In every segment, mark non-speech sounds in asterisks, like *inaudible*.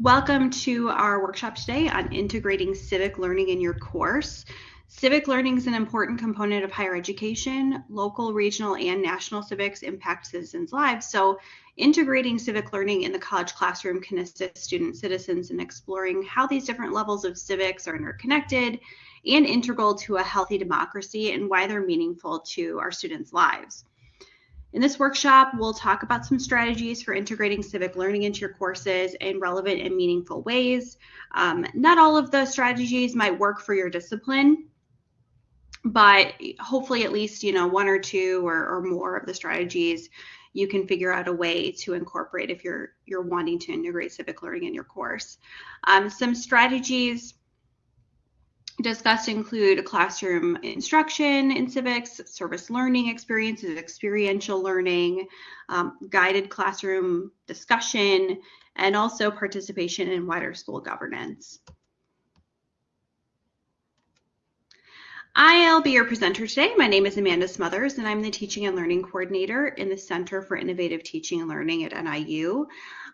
Welcome to our workshop today on integrating civic learning in your course. Civic learning is an important component of higher education. Local, regional, and national civics impact citizens' lives. So integrating civic learning in the college classroom can assist student citizens in exploring how these different levels of civics are interconnected and integral to a healthy democracy and why they're meaningful to our students' lives. In this workshop, we'll talk about some strategies for integrating civic learning into your courses in relevant and meaningful ways. Um, not all of the strategies might work for your discipline, but hopefully at least, you know, one or two or, or more of the strategies you can figure out a way to incorporate if you're you're wanting to integrate civic learning in your course. Um, some strategies discussed include classroom instruction in civics, service learning experiences, experiential learning, um, guided classroom discussion, and also participation in wider school governance. I'll be your presenter today. My name is Amanda Smothers, and I'm the Teaching and Learning Coordinator in the Center for Innovative Teaching and Learning at NIU.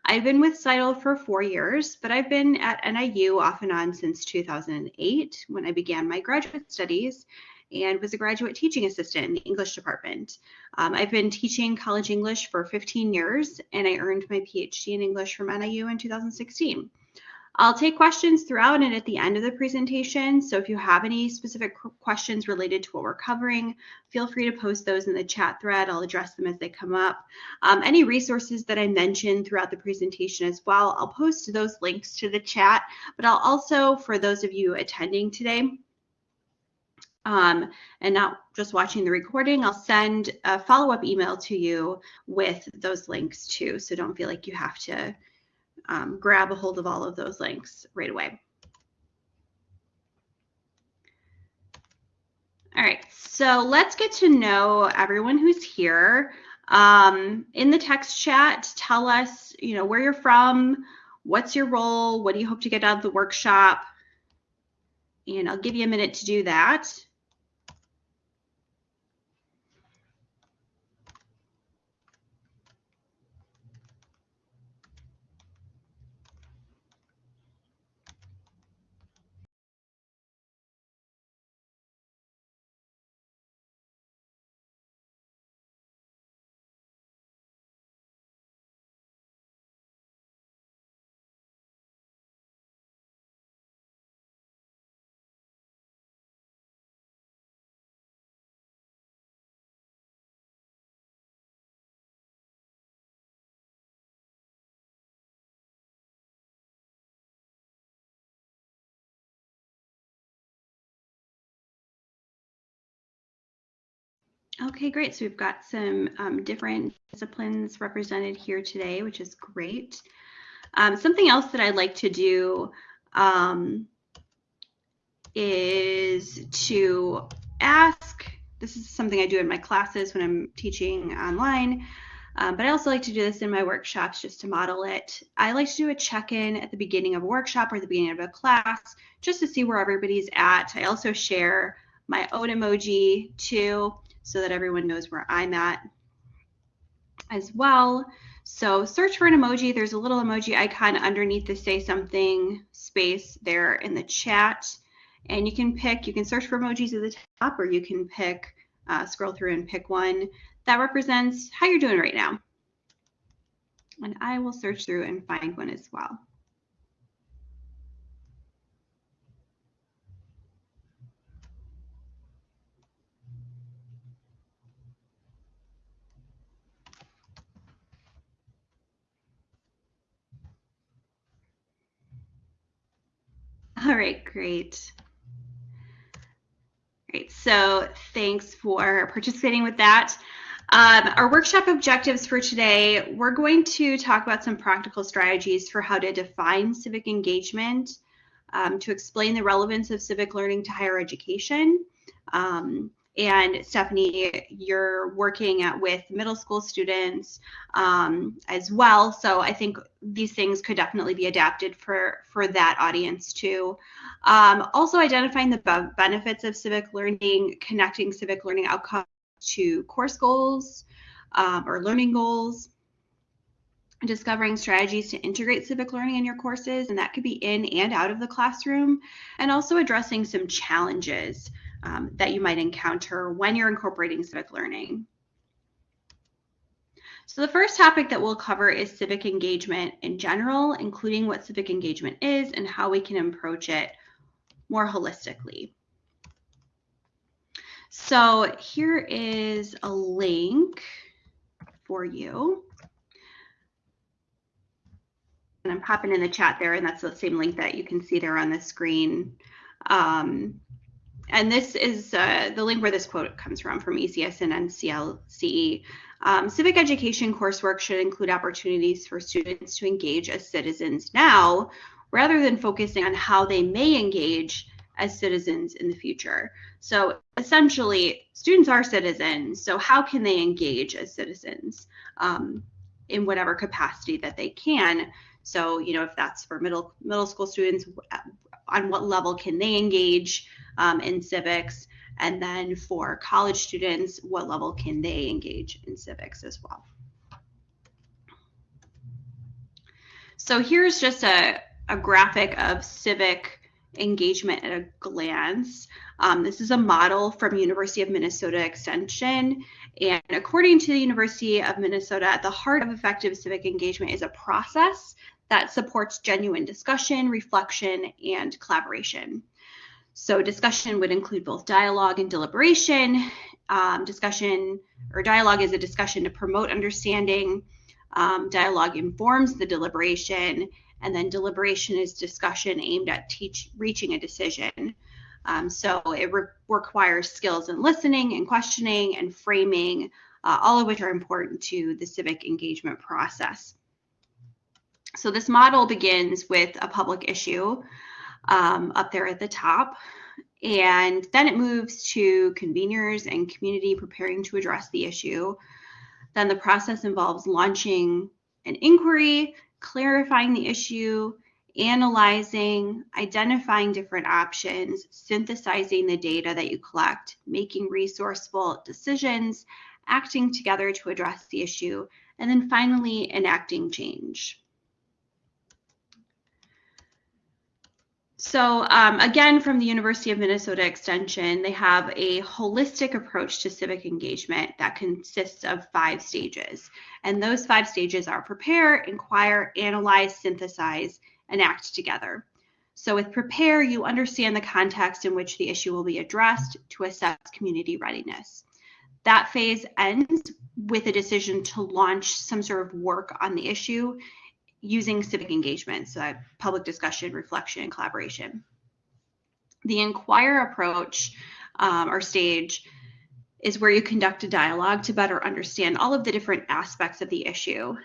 I've been with CITL for four years, but I've been at NIU off and on since 2008 when I began my graduate studies and was a graduate teaching assistant in the English department. Um, I've been teaching college English for 15 years and I earned my PhD in English from NIU in 2016. I'll take questions throughout and at the end of the presentation. So if you have any specific questions related to what we're covering, feel free to post those in the chat thread. I'll address them as they come up. Um, any resources that I mentioned throughout the presentation as well, I'll post those links to the chat, but I'll also, for those of you attending today, um, and not just watching the recording, I'll send a follow-up email to you with those links too. So don't feel like you have to um, grab a hold of all of those links right away. All right, so let's get to know everyone who's here. Um, in the text chat, tell us, you know, where you're from, what's your role, what do you hope to get out of the workshop, and I'll give you a minute to do that. Okay, great. So we've got some um, different disciplines represented here today, which is great. Um, something else that I'd like to do um, is to ask, this is something I do in my classes when I'm teaching online, um, but I also like to do this in my workshops just to model it. I like to do a check-in at the beginning of a workshop or the beginning of a class just to see where everybody's at. I also share my own emoji too so that everyone knows where I'm at as well. So search for an emoji. There's a little emoji icon underneath the say something space there in the chat. And you can pick, you can search for emojis at the top or you can pick, uh, scroll through and pick one that represents how you're doing right now. And I will search through and find one as well. *laughs* All right, great. Great, so thanks for participating with that. Um, our workshop objectives for today, we're going to talk about some practical strategies for how to define civic engagement, um, to explain the relevance of civic learning to higher education, um, and Stephanie, you're working at, with middle school students um, as well. So I think these things could definitely be adapted for, for that audience too. Um, also identifying the benefits of civic learning, connecting civic learning outcomes to course goals um, or learning goals discovering strategies to integrate civic learning in your courses, and that could be in and out of the classroom, and also addressing some challenges um, that you might encounter when you're incorporating civic learning. So the first topic that we'll cover is civic engagement in general, including what civic engagement is and how we can approach it more holistically. So here is a link for you. And I'm popping in the chat there, and that's the same link that you can see there on the screen. Um, and this is uh, the link where this quote comes from, from ECS and NCLCE. Um, civic education coursework should include opportunities for students to engage as citizens now, rather than focusing on how they may engage as citizens in the future. So essentially, students are citizens. So how can they engage as citizens um, in whatever capacity that they can? So you know, if that's for middle middle school students, on what level can they engage um, in civics? And then for college students, what level can they engage in civics as well? So here's just a, a graphic of civic engagement at a glance. Um, this is a model from University of Minnesota Extension. And according to the University of Minnesota, at the heart of effective civic engagement is a process that supports genuine discussion, reflection, and collaboration. So discussion would include both dialogue and deliberation. Um, discussion or dialogue is a discussion to promote understanding. Um, dialogue informs the deliberation, and then deliberation is discussion aimed at teach, reaching a decision. Um, so it re requires skills in listening and questioning and framing, uh, all of which are important to the civic engagement process. So this model begins with a public issue um, up there at the top. And then it moves to conveners and community preparing to address the issue. Then the process involves launching an inquiry, clarifying the issue, analyzing, identifying different options, synthesizing the data that you collect, making resourceful decisions, acting together to address the issue, and then finally enacting change. So um, again, from the University of Minnesota Extension, they have a holistic approach to civic engagement that consists of five stages. And those five stages are prepare, inquire, analyze, synthesize, and act together. So with prepare, you understand the context in which the issue will be addressed to assess community readiness. That phase ends with a decision to launch some sort of work on the issue using civic engagement, so public discussion, reflection, and collaboration. The inquire approach um, or stage is where you conduct a dialogue to better understand all of the different aspects of the issue.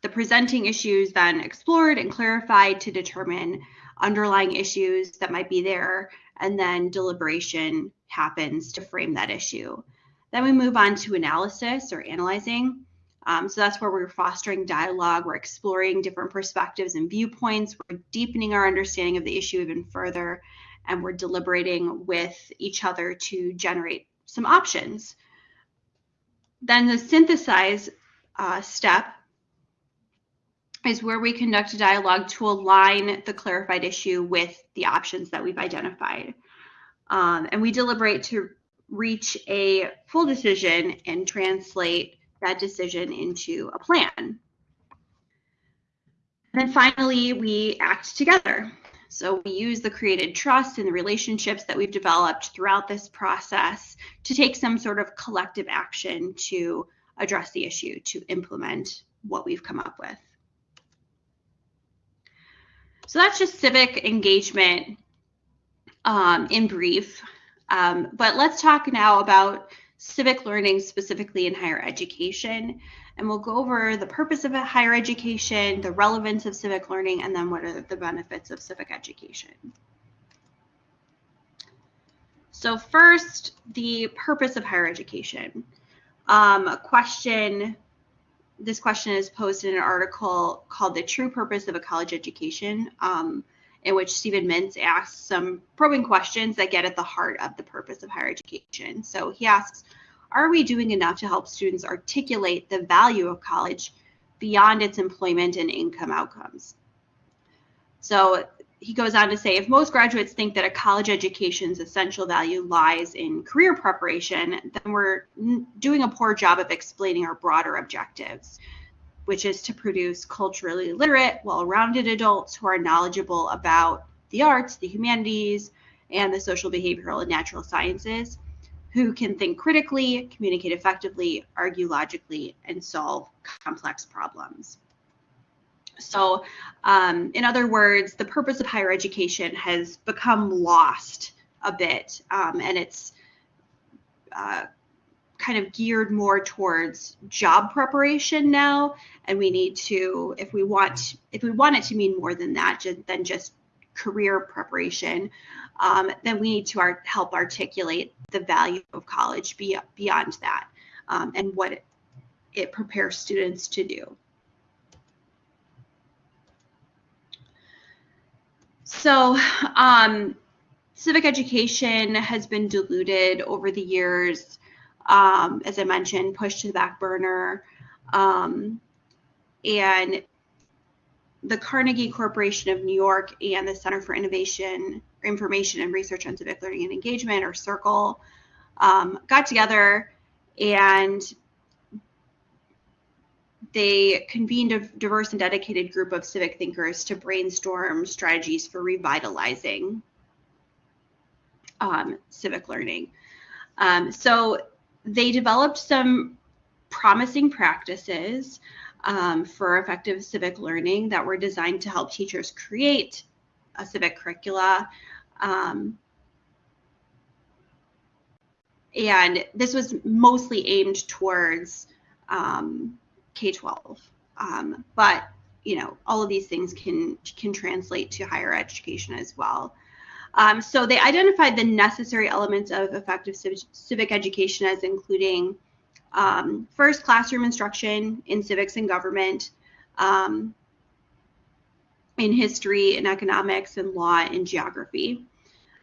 The presenting issues then explored and clarified to determine underlying issues that might be there, and then deliberation happens to frame that issue. Then we move on to analysis or analyzing. Um, so that's where we're fostering dialogue, we're exploring different perspectives and viewpoints, we're deepening our understanding of the issue even further, and we're deliberating with each other to generate some options. Then the synthesize uh, step is where we conduct a dialogue to align the clarified issue with the options that we've identified. Um, and we deliberate to reach a full decision and translate that decision into a plan. And then finally, we act together. So we use the created trust and the relationships that we've developed throughout this process to take some sort of collective action to address the issue, to implement what we've come up with. So that's just civic engagement um, in brief. Um, but let's talk now about civic learning specifically in higher education. And we'll go over the purpose of higher education, the relevance of civic learning, and then what are the benefits of civic education. So first, the purpose of higher education. Um, a question, this question is posed in an article called The True Purpose of a College Education, um, in which Steven Mintz asks some probing questions that get at the heart of the purpose of higher education. So he asks, are we doing enough to help students articulate the value of college beyond its employment and income outcomes. So he goes on to say if most graduates think that a college education's essential value lies in career preparation, then we're doing a poor job of explaining our broader objectives, which is to produce culturally literate, well rounded adults who are knowledgeable about the arts, the humanities, and the social, behavioral, and natural sciences, who can think critically, communicate effectively, argue logically, and solve complex problems. So, um, in other words, the purpose of higher education has become lost a bit, um, and it's uh, kind of geared more towards job preparation now. And we need to, if we want, if we want it to mean more than that, than just career preparation, um, then we need to art help articulate the value of college be beyond that um, and what it, it prepares students to do. So, um, civic education has been diluted over the years, um, as I mentioned, pushed to the back burner. Um, and the Carnegie Corporation of New York and the Center for Innovation, Information and Research on Civic Learning and Engagement, or CIRCLE, um, got together and they convened a diverse and dedicated group of civic thinkers to brainstorm strategies for revitalizing um, civic learning. Um, so they developed some promising practices um, for effective civic learning that were designed to help teachers create a civic curricula. Um, and this was mostly aimed towards um, K-12. Um, but you know, all of these things can can translate to higher education as well. Um, so they identified the necessary elements of effective civic, civic education as including um, first classroom instruction in civics and government, um, in history and economics and law and geography.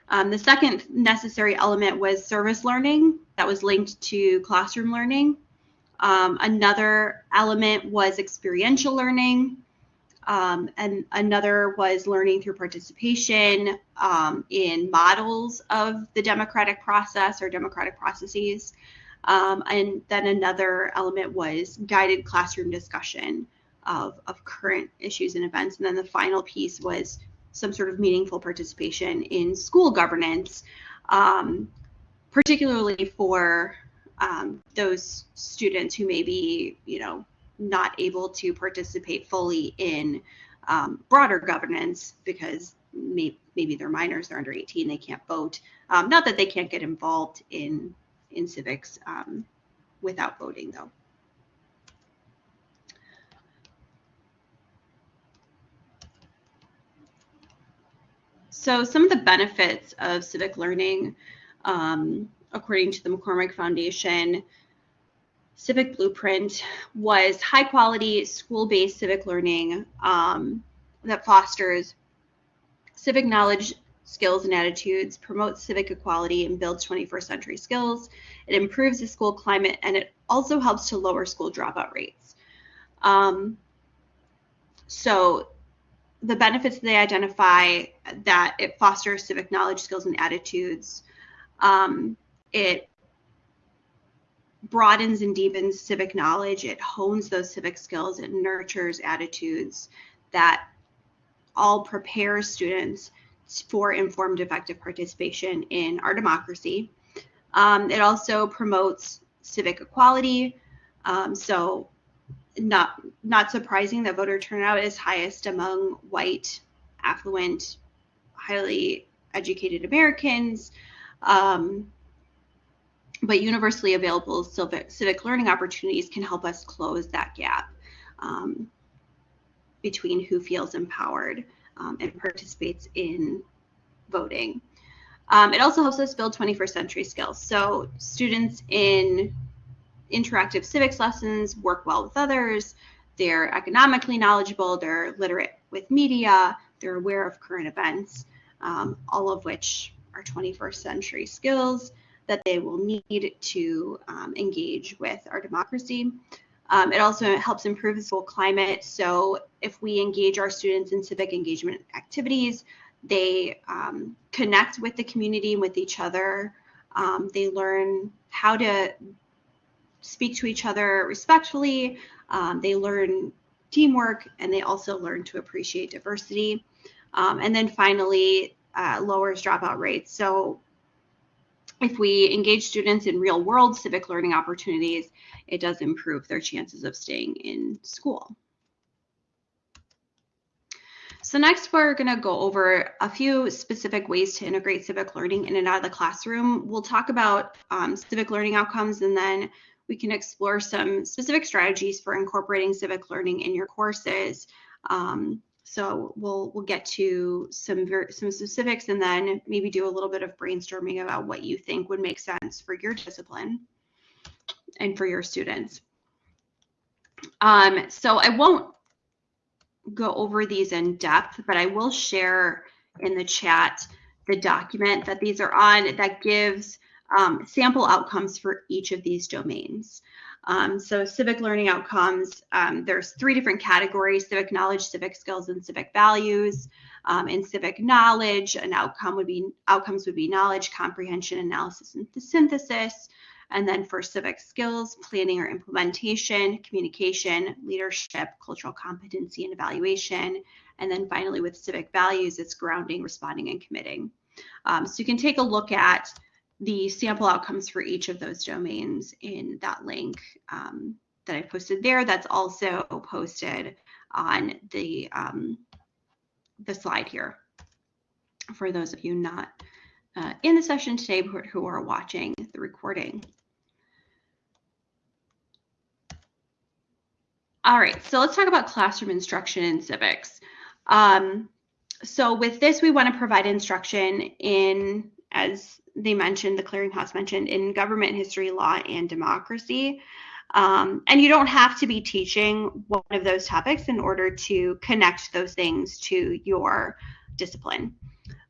Um, the second necessary element was service learning that was linked to classroom learning. Um, another element was experiential learning. Um, and another was learning through participation um, in models of the democratic process or democratic processes. Um, and then another element was guided classroom discussion of, of current issues and events. And then the final piece was some sort of meaningful participation in school governance, um, particularly for um, those students who may be, you know, not able to participate fully in um, broader governance because may, maybe they're minors, they're under 18, they can't vote. Um, not that they can't get involved in in civics um, without voting, though. So some of the benefits of civic learning um, according to the McCormick Foundation Civic Blueprint, was high quality school based civic learning um, that fosters civic knowledge, skills, and attitudes, promotes civic equality, and builds 21st century skills. It improves the school climate and it also helps to lower school dropout rates. Um, so the benefits they identify that it fosters civic knowledge, skills, and attitudes. Um, it broadens and deepens civic knowledge. It hones those civic skills. It nurtures attitudes that all prepare students for informed, effective participation in our democracy. Um, it also promotes civic equality. Um, so, not not surprising that voter turnout is highest among white, affluent, highly educated Americans. Um, but universally available civic, civic learning opportunities can help us close that gap um, between who feels empowered um, and participates in voting. Um, it also helps us build 21st century skills. So students in interactive civics lessons work well with others, they're economically knowledgeable, they're literate with media, they're aware of current events, um, all of which are 21st century skills that they will need to um, engage with our democracy. Um, it also helps improve the school climate. So if we engage our students in civic engagement activities, they um, connect with the community, and with each other. Um, they learn how to speak to each other respectfully. Um, they learn teamwork and they also learn to appreciate diversity. Um, and then finally, uh, lowers dropout rates. So if we engage students in real world civic learning opportunities, it does improve their chances of staying in school. So next we're going to go over a few specific ways to integrate civic learning in and out of the classroom. We'll talk about um, civic learning outcomes and then we can explore some specific strategies for incorporating civic learning in your courses. Um, so we'll we'll get to some ver- some specifics and then maybe do a little bit of brainstorming about what you think would make sense for your discipline and for your students. Um, so I won't go over these in depth, but I will share in the chat the document that these are on that gives um, sample outcomes for each of these domains. Um, so civic learning outcomes, um, there's three different categories, civic knowledge, civic skills, and civic values. Um, in civic knowledge, an outcome would be, outcomes would be knowledge, comprehension, analysis, and synthesis. And then for civic skills, planning or implementation, communication, leadership, cultural competency, and evaluation. And then finally with civic values, it's grounding, responding, and committing. Um, so you can take a look at the sample outcomes for each of those domains in that link um, that I posted there. That's also posted on the, um, the slide here for those of you not uh, in the session today but who are watching the recording. All right, so let's talk about classroom instruction in civics. Um, so with this, we want to provide instruction in, as they mentioned, the clearinghouse mentioned, in government history, law, and democracy. Um, and you don't have to be teaching one of those topics in order to connect those things to your discipline.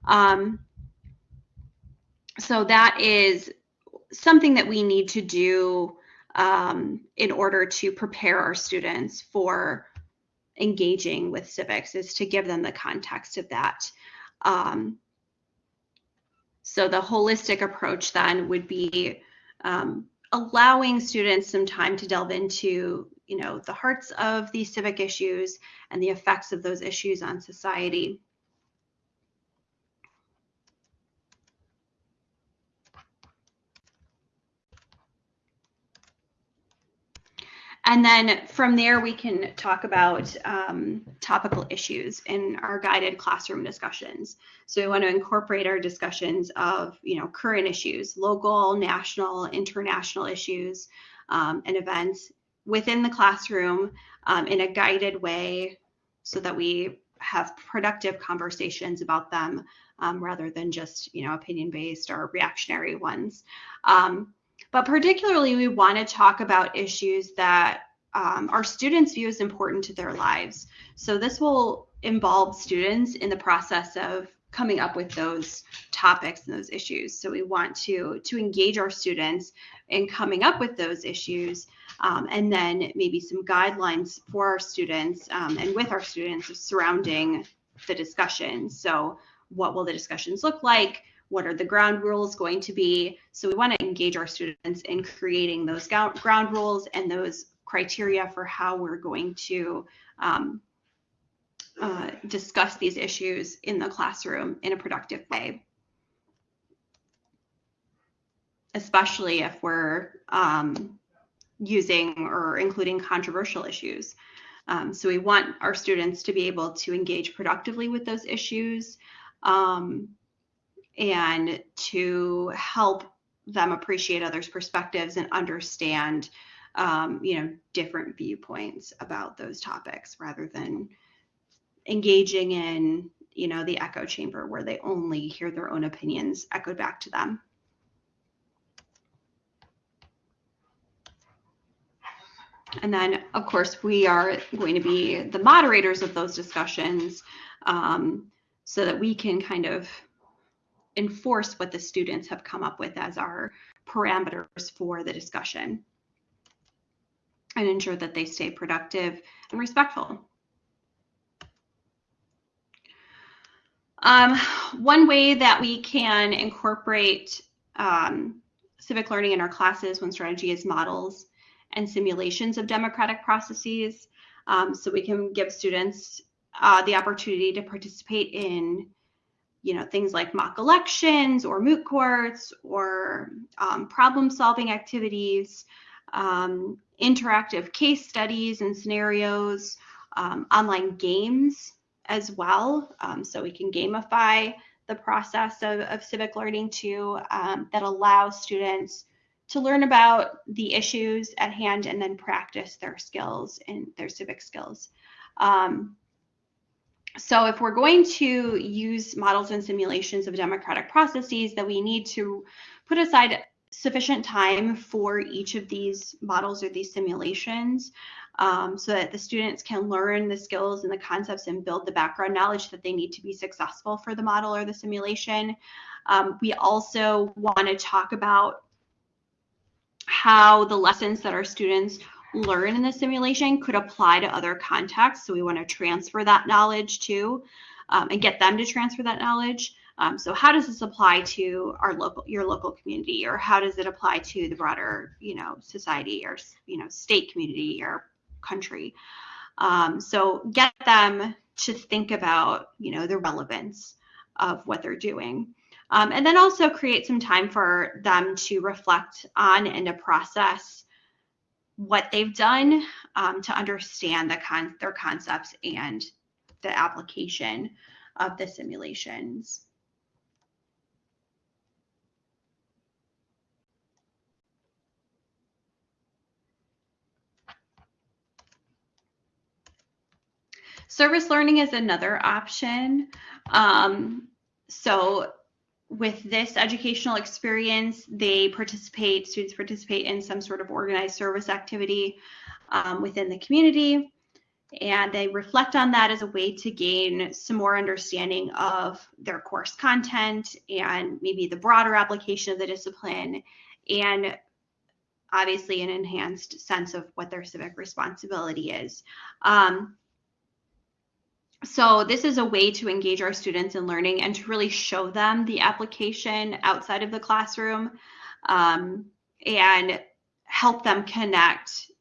Um, so that is something that we need to do um, in order to prepare our students for engaging with civics is to give them the context of that. Um, so the holistic approach then would be um, allowing students some time to delve into, you know, the hearts of these civic issues and the effects of those issues on society. And then from there, we can talk about um, topical issues in our guided classroom discussions. So we want to incorporate our discussions of, you know, current issues, local, national, international issues, um, and events within the classroom um, in a guided way so that we have productive conversations about them um, rather than just, you know, opinion-based or reactionary ones. But particularly, we want to talk about issues that um, our students view as important to their lives. So this will involve students in the process of coming up with those topics and those issues. So we want to to engage our students in coming up with those issues, um, and then maybe some guidelines for our students um, and with our students surrounding the discussion. So what will the discussions look like? What are the ground rules going to be. So we want to engage our students in creating those ground rules and those criteria for how we're going to um, uh, discuss these issues in the classroom in a productive way. Especially if we're um, using or including controversial issues. Um, so we want our students to be able to engage productively with those issues. Um, and to help them appreciate others' perspectives and understand, um, you know, different viewpoints about those topics rather than engaging in, you know, the echo chamber where they only hear their own opinions echoed back to them. And then, of course, we are going to be the moderators of those discussions um, so that we can kind of enforce what the students have come up with as our parameters for the discussion. and ensure that they stay productive and respectful. Um, one way that we can incorporate um, civic learning in our classes when strategy is models and simulations of democratic processes. Um, so we can give students uh, the opportunity to participate in you know things like mock elections or moot courts or um, problem solving activities um, interactive case studies and scenarios um, online games as well um, so we can gamify the process of, of civic learning too um, that allows students to learn about the issues at hand and then practice their skills and their civic skills. Um, so if we're going to use models and simulations of democratic processes, then we need to put aside sufficient time for each of these models or these simulations um, so that the students can learn the skills and the concepts and build the background knowledge that they need to be successful for the model or the simulation. Um, we also want to talk about how the lessons that our students learn in the simulation could apply to other contexts. So we want to transfer that knowledge too um, and get them to transfer that knowledge. Um, so how does this apply to our local, your local community, or how does it apply to the broader, you know, society or you know, state community or country? Um, so get them to think about, you know, the relevance of what they're doing. Um, and then also create some time for them to reflect on and to process what they've done um, to understand the con their concepts and the application of the simulations. Service learning is another option. Um, so with this educational experience, they participate, students participate in some sort of organized service activity um, within the community. And they reflect on that as a way to gain some more understanding of their course content and maybe the broader application of the discipline and obviously an enhanced sense of what their civic responsibility is. Um, so this is a way to engage our students in learning and to really show them the application outside of the classroom um, and help them connect,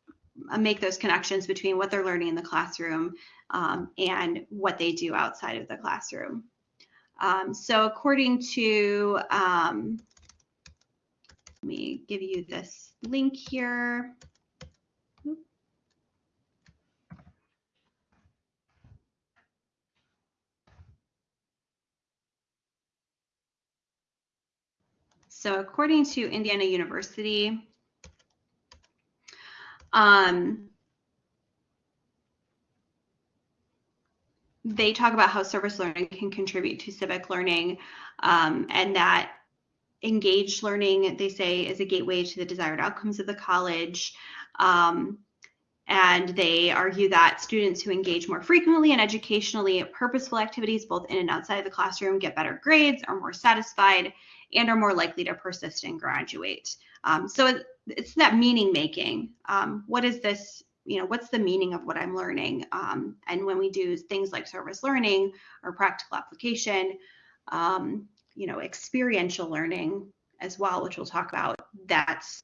uh, make those connections between what they're learning in the classroom um, and what they do outside of the classroom. Um, so according to, um, let me give you this link here. So according to Indiana University, um, they talk about how service learning can contribute to civic learning um, and that engaged learning, they say, is a gateway to the desired outcomes of the college. Um, and they argue that students who engage more frequently in educationally purposeful activities, both in and outside of the classroom, get better grades, are more satisfied, and are more likely to persist and graduate. Um, so it's that meaning making. Um, what is this? You know, what's the meaning of what I'm learning? Um, and when we do things like service learning or practical application, um, you know, experiential learning as well, which we'll talk about, that's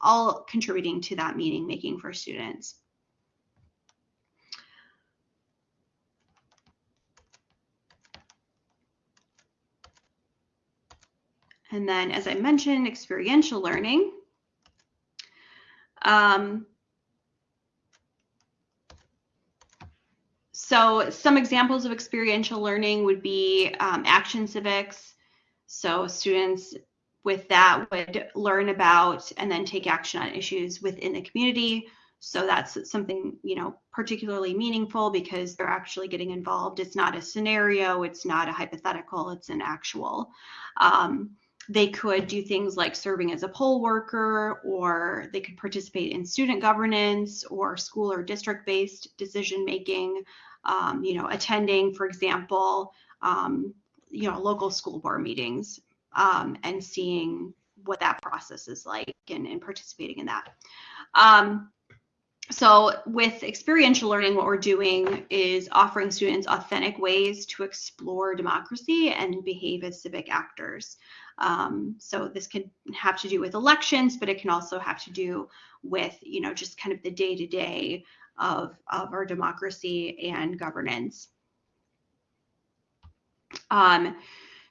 all contributing to that meaning making for students. And then, as I mentioned, experiential learning. Um, so some examples of experiential learning would be um, action civics. So students with that would learn about and then take action on issues within the community. So that's something, you know, particularly meaningful because they're actually getting involved. It's not a scenario, it's not a hypothetical, it's an actual. Um, they could do things like serving as a poll worker, or they could participate in student governance or school or district based decision making, um, you know, attending, for example, um, you know, local school board meetings um, and seeing what that process is like and, and participating in that. Um, so with experiential learning, what we're doing is offering students authentic ways to explore democracy and behave as civic actors. Um, so this can have to do with elections, but it can also have to do with, you know, just kind of the day-to-day of, of our democracy and governance. Um,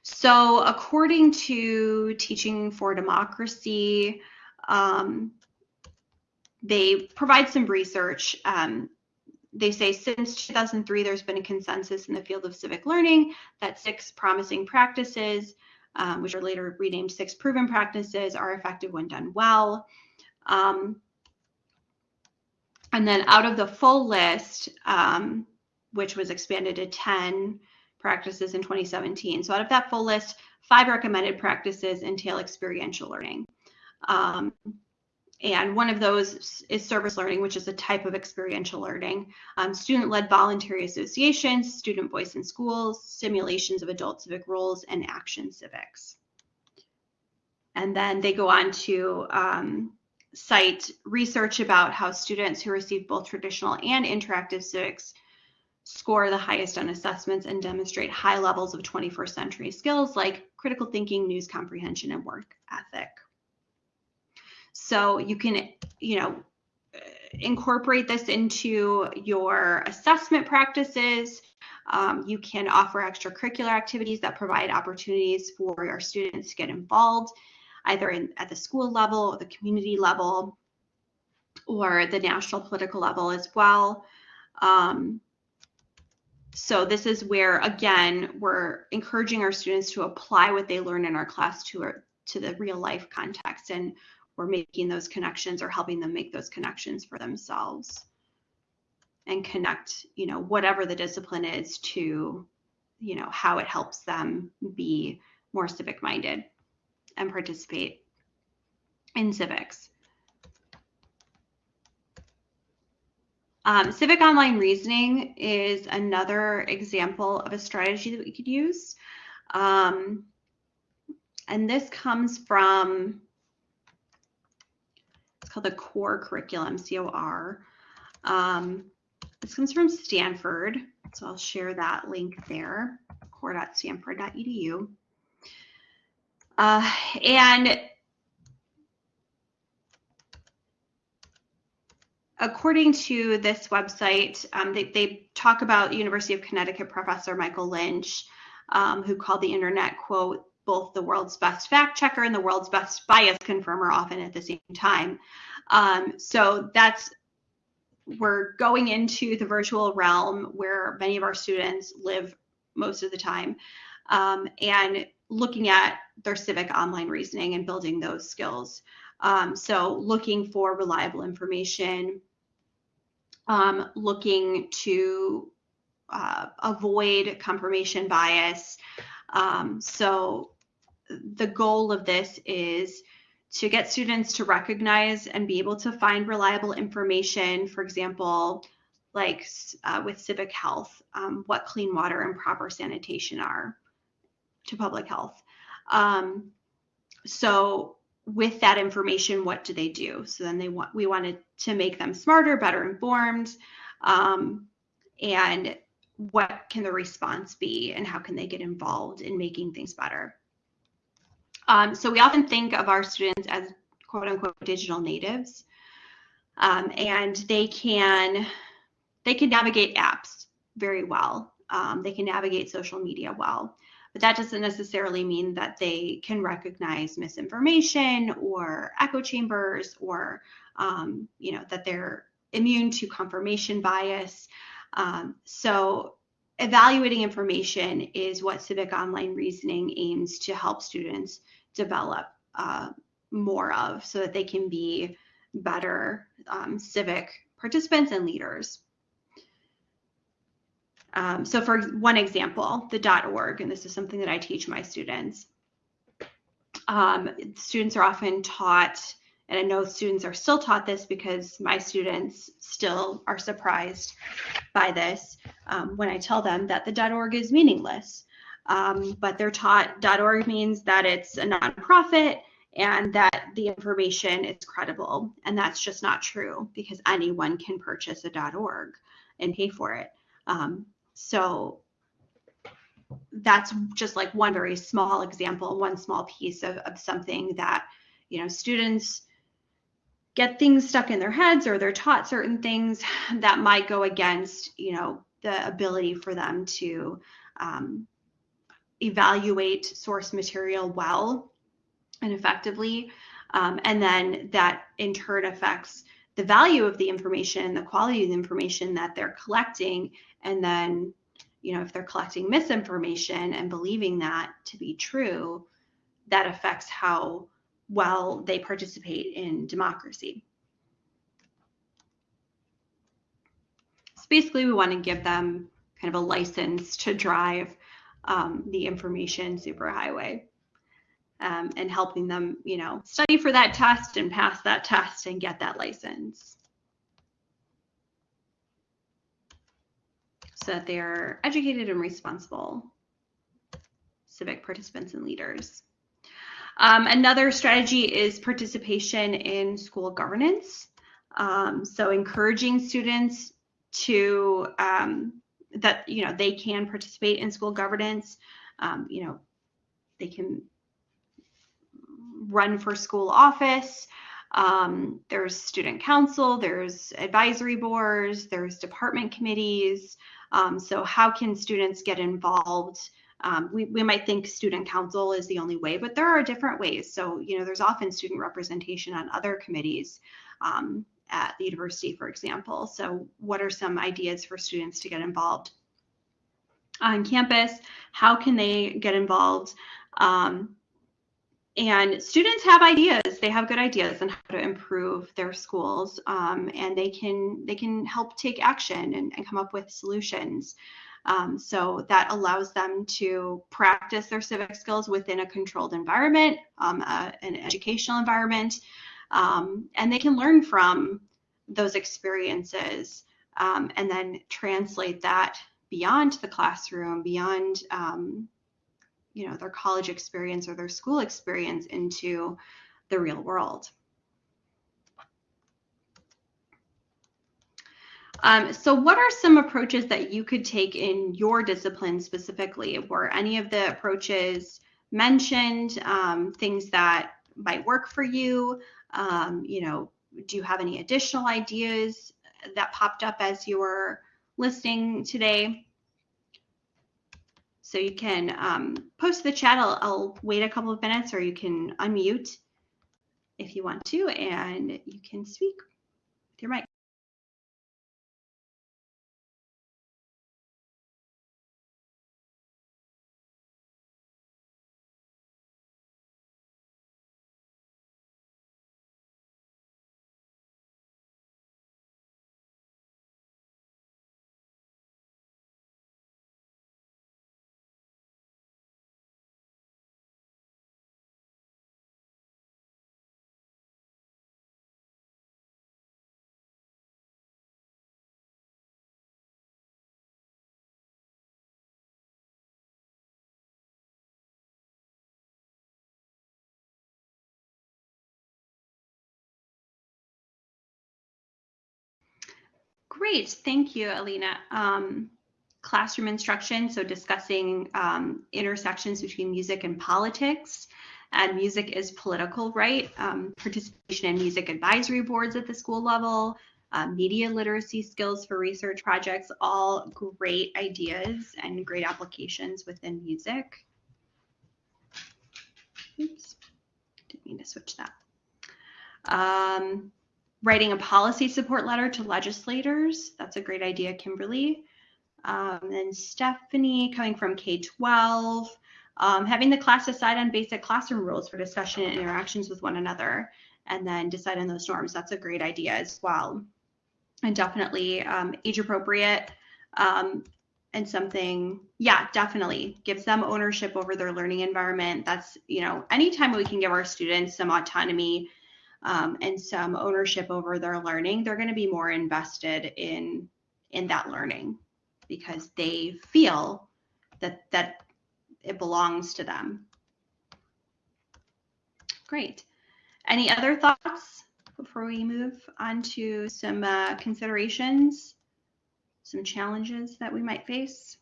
so according to Teaching for Democracy, um, they provide some research. Um, they say since 2003, there's been a consensus in the field of civic learning that six promising practices, um, which are later renamed six proven practices, are effective when done well. Um, and then out of the full list, um, which was expanded to 10 practices in 2017. So out of that full list, five recommended practices entail experiential learning. And one of those is service learning, which is a type of experiential learning. Um, Student-led voluntary associations, student voice in schools, simulations of adult civic roles, and action civics. And then they go on to um, cite research about how students who receive both traditional and interactive civics score the highest on assessments and demonstrate high levels of 21st century skills like critical thinking, news comprehension, and work ethic. So you can, you know, incorporate this into your assessment practices. Um, you can offer extracurricular activities that provide opportunities for your students to get involved, either in, at the school level, or the community level, or the national political level as well. Um, so this is where, again, we're encouraging our students to apply what they learn in our class to, to the real life context. And we're making those connections or helping them make those connections for themselves and connect, you know, whatever the discipline is to, you know, how it helps them be more civic minded and participate in civics. Um, civic online reasoning is another example of a strategy that we could use. Um, and this comes from called the Core Curriculum, C-O-R. Um, this comes from Stanford, so I'll share that link there, cor.stanford.edu. Uh, and according to this website, um, they, they, talk about University of Connecticut professor Michael Lynch, um, who called the internet, quote, both the world's best fact checker and the world's best bias confirmer often at the same time. Um, so that's we're going into the virtual realm where many of our students live most of the time um, and looking at their civic online reasoning and building those skills. Um, so looking for reliable information, um, looking to uh, avoid confirmation bias, um, so the goal of this is to get students to recognize and be able to find reliable information, for example, like uh, with civic health, um, what clean water and proper sanitation are to public health. Um, so with that information, what do they do? So then they want we wanted to make them smarter, better informed, um, and what can the response be and how can they get involved in making things better? Um, so we often think of our students as quote unquote digital natives um, and they can they can navigate apps very well. Um, they can navigate social media well, but that doesn't necessarily mean that they can recognize misinformation or echo chambers or um, you know that they're immune to confirmation bias. Um, so evaluating information is what civic online reasoning aims to help students develop uh, more of so that they can be better um, civic participants and leaders. Um, so for one example, the .org, and this is something that I teach my students. Um, students are often taught and I know students are still taught this because my students still are surprised by this um, when I tell them that the .org is meaningless. Um, but they're taught .org means that it's a nonprofit and that the information is credible. And that's just not true because anyone can purchase a .org and pay for it. Um, so that's just like one very small example, one small piece of, of something that, you know, students get things stuck in their heads or they're taught certain things that might go against, you know, the ability for them to um, evaluate source material well and effectively. Um, and then that in turn affects the value of the information, the quality of the information that they're collecting. And then, you know, if they're collecting misinformation and believing that to be true, that affects how well they participate in democracy. So basically, we want to give them kind of a license to drive um, the information superhighway um, and helping them, you know, study for that test and pass that test and get that license. So that they're educated and responsible civic participants and leaders. Um, another strategy is participation in school governance. Um, so encouraging students to um, that you know they can participate in school governance. Um, you know they can run for school office. Um, there's student council, there's advisory boards, there's department committees. Um, so how can students get involved? Um, we, we might think student council is the only way, but there are different ways. So, you know, there's often student representation on other committees um, at the university, for example. So what are some ideas for students to get involved on campus? How can they get involved? Um, and students have ideas they have good ideas on how to improve their schools um, and they can they can help take action and, and come up with solutions um, so that allows them to practice their civic skills within a controlled environment um, uh, an educational environment um, and they can learn from those experiences um, and then translate that beyond the classroom beyond um, you know their college experience or their school experience into the real world. Um, so what are some approaches that you could take in your discipline specifically? Were any of the approaches mentioned, um, things that might work for you? Um, you know, do you have any additional ideas that popped up as you were listening today? So you can um, post the chat. I'll, I'll wait a couple of minutes or you can unmute if you want to and you can speak with your mic. Great, thank you, Alina. Um, classroom instruction, so discussing um, intersections between music and politics. And music is political, right? Um, participation in music advisory boards at the school level, uh, media literacy skills for research projects, all great ideas and great applications within music. Oops, didn't mean to switch that. Um, writing a policy support letter to legislators. That's a great idea, Kimberly. Um, then Stephanie coming from K-12, um, having the class decide on basic classroom rules for discussion and interactions with one another, and then decide on those norms. That's a great idea as well. And definitely um, age appropriate um, and something, yeah, definitely gives them ownership over their learning environment. That's, you know, anytime we can give our students some autonomy um, and some ownership over their learning, they're going to be more invested in in that learning because they feel that that it belongs to them. Great. Any other thoughts before we move on to some uh, considerations, some challenges that we might face?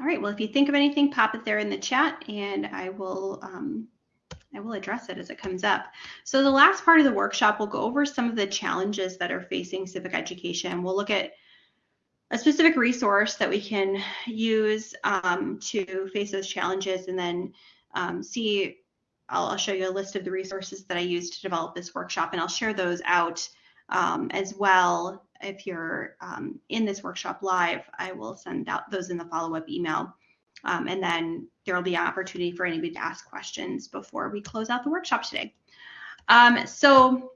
All right, well, if you think of anything, pop it there in the chat and I will um, I will address it as it comes up. So the last part of the workshop, we'll go over some of the challenges that are facing civic education. We'll look at a specific resource that we can use um, to face those challenges and then um, see, I'll, I'll, show you a list of the resources that I used to develop this workshop and I'll share those out um, as well. If you're um, in this workshop live, I will send out those in the follow-up email. Um, and then there will be an opportunity for anybody to ask questions before we close out the workshop today. Um, so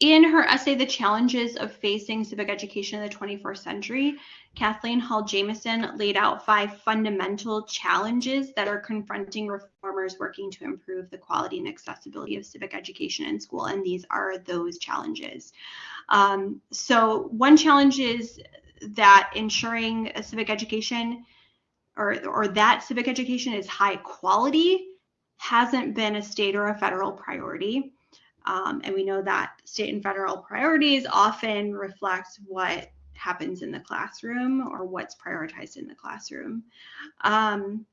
in her essay, The Challenges of Facing Civic Education in the 21st Century, Kathleen Hall Jamieson laid out five fundamental challenges that are confronting reformers working to improve the quality and accessibility of civic education in school. And these are those challenges. Um, so one challenge is that ensuring a civic education or, or that civic education is high quality hasn't been a state or a federal priority. Um, and we know that state and federal priorities often reflect what happens in the classroom or what's prioritized in the classroom. Um,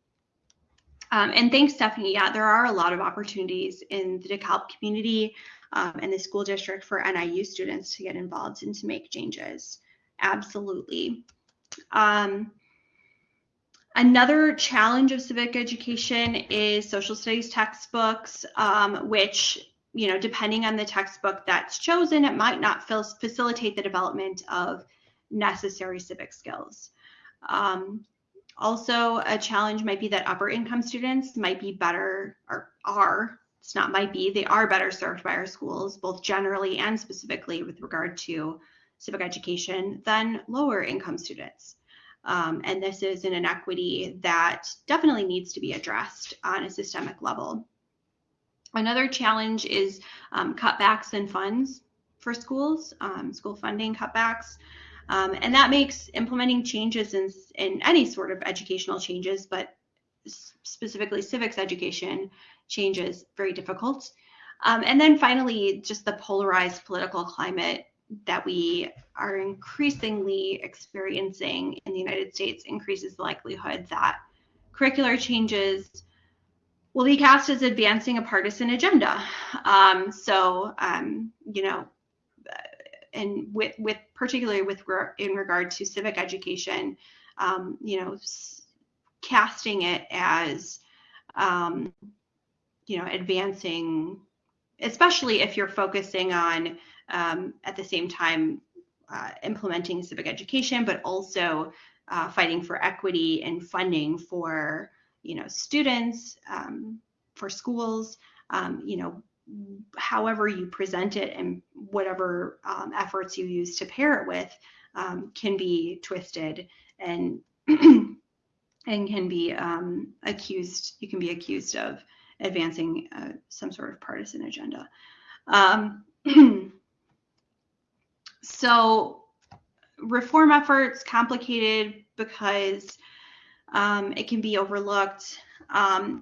um, and thanks, Stephanie. Yeah, there are a lot of opportunities in the DeKalb community um, and the school district for NIU students to get involved and to make changes. Absolutely. Um, Another challenge of civic education is social studies textbooks, um, which, you know, depending on the textbook that's chosen, it might not facilitate the development of necessary civic skills. Um, also, a challenge might be that upper income students might be better, or are, it's not might be, they are better served by our schools, both generally and specifically with regard to civic education than lower income students. Um, and this is an inequity that definitely needs to be addressed on a systemic level. Another challenge is um, cutbacks in funds for schools, um, school funding cutbacks. Um, and that makes implementing changes in, in any sort of educational changes, but specifically civics education changes very difficult. Um, and then finally, just the polarized political climate that we are increasingly experiencing in the United States increases the likelihood that curricular changes will be cast as advancing a partisan agenda. Um, so, um, you know, and with, with particularly with in regard to civic education, um, you know, casting it as, um, you know, advancing, especially if you're focusing on um, at the same time uh, implementing civic education, but also uh, fighting for equity and funding for you know students, um, for schools, um, you know, however you present it and whatever um, efforts you use to pair it with um, can be twisted and *clears throat* and can be um, accused. You can be accused of advancing uh, some sort of partisan agenda. Um, *clears throat* So reform efforts complicated because um, it can be overlooked. Um,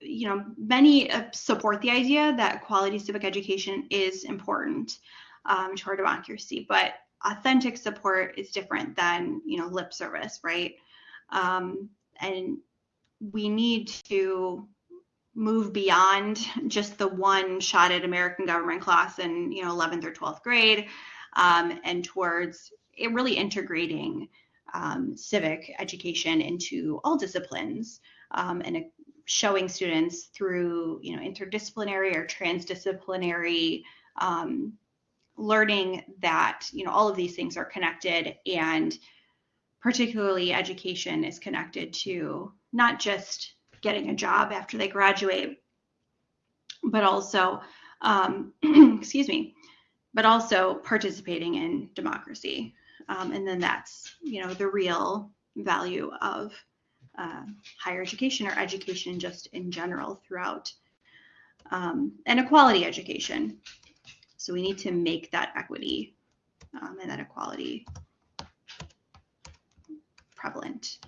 you know, many uh, support the idea that quality civic education is important um, to our democracy, but authentic support is different than you know lip service, right? Um, and we need to move beyond just the one shot at American government class in you know 11th or 12th grade um, and towards really integrating um, civic education into all disciplines um, and showing students through you know interdisciplinary or transdisciplinary um, learning that you know all of these things are connected and particularly education is connected to not just getting a job after they graduate, but also, um, *clears throat* excuse me, but also participating in democracy. Um, and then that's, you know, the real value of uh, higher education or education just in general throughout um, and equality education. So we need to make that equity um, and that equality prevalent.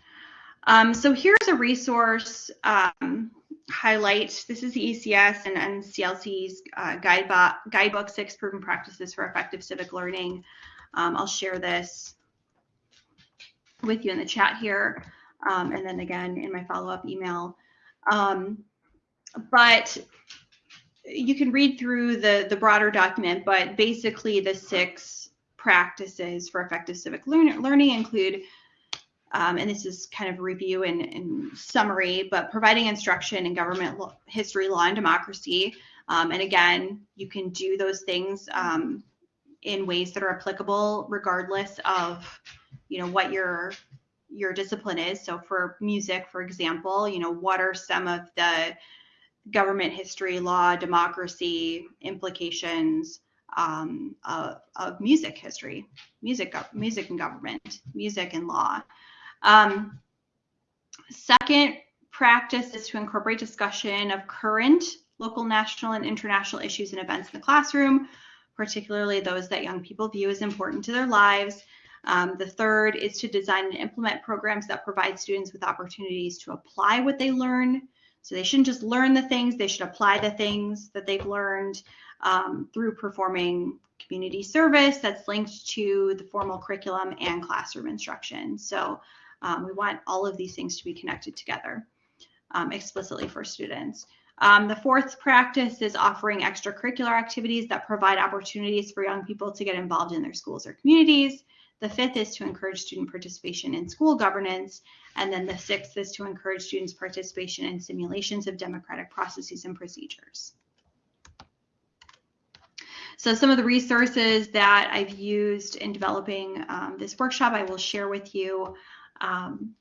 Um, so here's a resource um, highlight. This is the ECS and, and CLC's uh, guidebook, guidebook, Six Proven Practices for Effective Civic Learning. Um, I'll share this with you in the chat here, um, and then again in my follow-up email. Um, but you can read through the, the broader document, but basically the six practices for effective civic learn learning include um, and this is kind of review and, and, summary, but providing instruction in government history, law, and democracy. Um, and again, you can do those things um, in ways that are applicable regardless of, you know, what your your discipline is. So for music, for example, you know, what are some of the government history, law, democracy implications um, of, of music history, music, music and government, music and law. Um, second practice is to incorporate discussion of current local, national, and international issues and events in the classroom, particularly those that young people view as important to their lives. Um, the third is to design and implement programs that provide students with opportunities to apply what they learn. So they shouldn't just learn the things, they should apply the things that they've learned um, through performing community service that's linked to the formal curriculum and classroom instruction. So um, we want all of these things to be connected together um, explicitly for students. Um, the fourth practice is offering extracurricular activities that provide opportunities for young people to get involved in their schools or communities. The fifth is to encourage student participation in school governance. And then the sixth is to encourage students' participation in simulations of democratic processes and procedures. So some of the resources that I've used in developing um, this workshop, I will share with you um,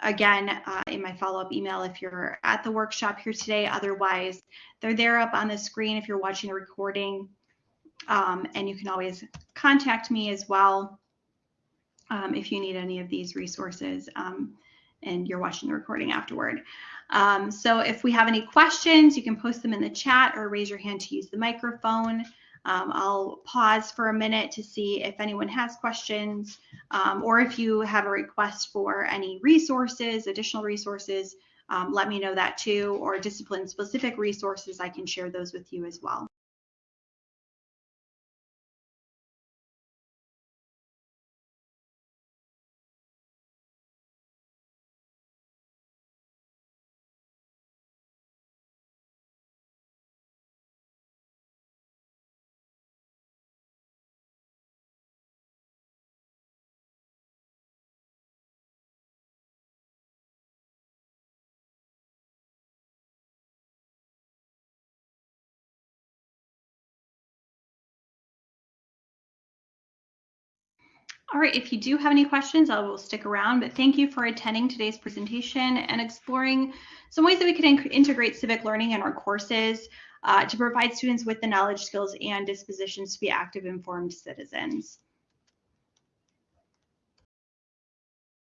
again uh, in my follow-up email if you're at the workshop here today. Otherwise, they're there up on the screen if you're watching the recording. Um, and you can always contact me as well um, if you need any of these resources um, and you're watching the recording afterward. Um, so if we have any questions, you can post them in the chat or raise your hand to use the microphone. Um, I'll pause for a minute to see if anyone has questions um, or if you have a request for any resources, additional resources, um, let me know that too, or discipline specific resources, I can share those with you as well. All right, if you do have any questions, I will stick around, but thank you for attending today's presentation and exploring some ways that we can in integrate civic learning in our courses uh, to provide students with the knowledge, skills, and dispositions to be active, informed citizens.